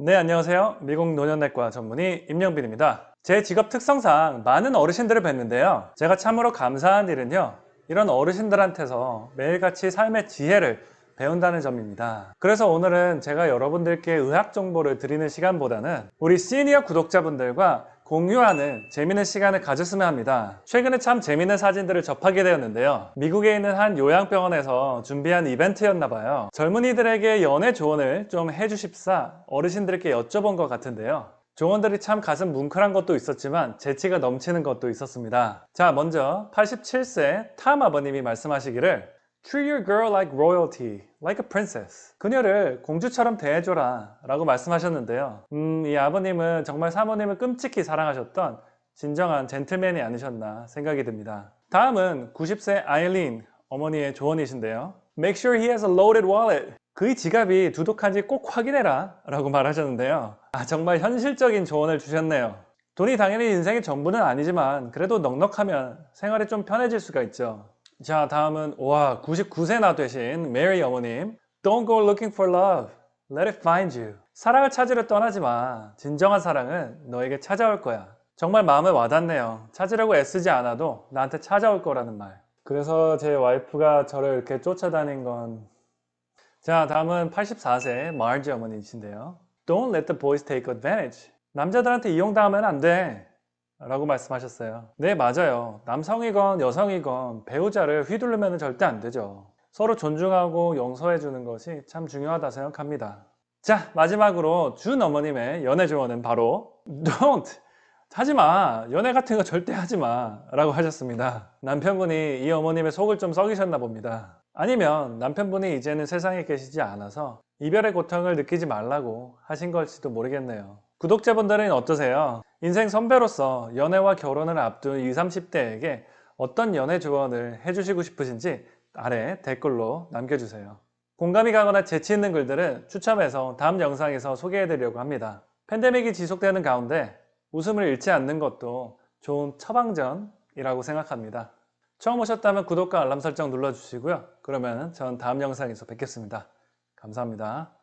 네 안녕하세요. 미국 노년내과 전문의 임영빈입니다. 제 직업 특성상 많은 어르신들을 뵀는데요. 제가 참으로 감사한 일은요 이런 어르신들한테서 매일같이 삶의 지혜를 배운다는 점입니다. 그래서 오늘은 제가 여러분들께 의학 정보를 드리는 시간보다는 우리 시니어 구독자분들과 공유하는 재미있는 시간을 가졌으면 합니다. 최근에 참 재미있는 사진들을 접하게 되었는데요. 미국에 있는 한 요양병원에서 준비한 이벤트였나 봐요. 젊은이들에게 연애 조언을 좀 해주십사 어르신들께 여쭤본 것 같은데요. 조언들이 참 가슴 뭉클한 것도 있었지만 재치가 넘치는 것도 있었습니다. 자 먼저 87세 탐 아버님이 말씀하시기를 Treat your girl like royalty, like a princess. 그녀를 공주처럼 대해줘라 라고 말씀하셨는데요. 음, 이 아버님은 정말 사모님을 끔찍히 사랑하셨던 진정한 젠틀맨이 아니셨나 생각이 듭니다. 다음은 90세 아일린 어머니의 조언이신데요. Make sure he has a loaded wallet. 그의 지갑이 두둑한지 꼭 확인해라 라고 말하셨는데요. 아, 정말 현실적인 조언을 주셨네요. 돈이 당연히 인생의 전부는 아니지만 그래도 넉넉하면 생활이 좀 편해질 수가 있죠. 자 다음은 와 99세나 되신 메리 어머님. Don't go looking for love. Let it find you. 사랑을 찾으려 떠나지 마. 진정한 사랑은 너에게 찾아올 거야. 정말 마음에 와닿네요. 찾으려고 애쓰지 않아도 나한테 찾아올 거라는 말. 그래서 제 와이프가 저를 이렇게 쫓아다닌 건 자 다음은 84세 마르지 어머니이신데요. Don't let the boys take advantage. 남자들한테 이용당하면 안 돼 라고 말씀하셨어요. 네 맞아요. 남성이건 여성이건 배우자를 휘두르면 절대 안 되죠. 서로 존중하고 용서해 주는 것이 참 중요하다 생각합니다. 자 마지막으로 준 어머님의 연애 조언은 바로 Don't! 하지마. 연애 같은 거 절대 하지마. 라고 하셨습니다. 남편분이 이 어머님의 속을 좀 썩이셨나 봅니다. 아니면 남편분이 이제는 세상에 계시지 않아서 이별의 고통을 느끼지 말라고 하신 걸지도 모르겠네요 구독자분들은 어떠세요? 인생 선배로서 연애와 결혼을 앞둔 20, 30대에게 어떤 연애 조언을 해주시고 싶으신지 아래 댓글로 남겨주세요. 공감이 가거나 재치 있는 글들은 추첨해서 다음 영상에서 소개해드리려고 합니다. 팬데믹이 지속되는 가운데 웃음을 잃지 않는 것도 좋은 처방전이라고 생각합니다. 처음 오셨다면 구독과 알람 설정 눌러주시고요. 그러면 전 다음 영상에서 뵙겠습니다. 감사합니다.